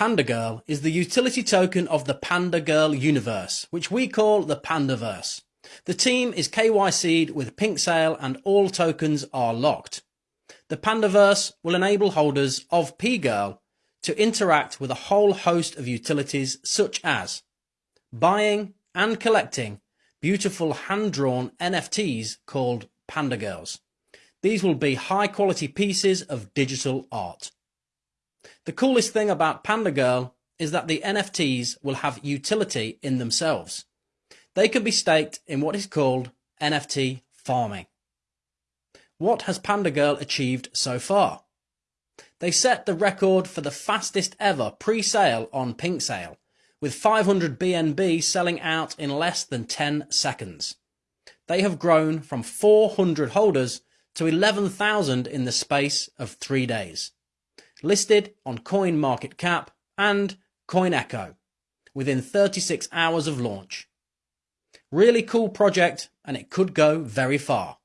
Panda Girl is the utility token of the Panda Girl universe, which we call the Pandaverse. The team is KYC'd with Pink Sale and all tokens are locked. The Pandaverse will enable holders of P-Girl to interact with a whole host of utilities such as buying and collecting beautiful hand-drawn NFTs called Panda Girls. These will be high quality pieces of digital art. The coolest thing about Panda Girl is that the NFTs will have utility in themselves. They can be staked in what is called NFT farming. What has Panda Girl achieved so far? They set the record for the fastest ever pre-sale on Pink Sale, with 500 BNB selling out in less than 10 seconds. They have grown from 400 holders to 11,000 in the space of three days. Listed on CoinMarketCap and CoinGecko within 36 hours of launch. Really cool project and it could go very far.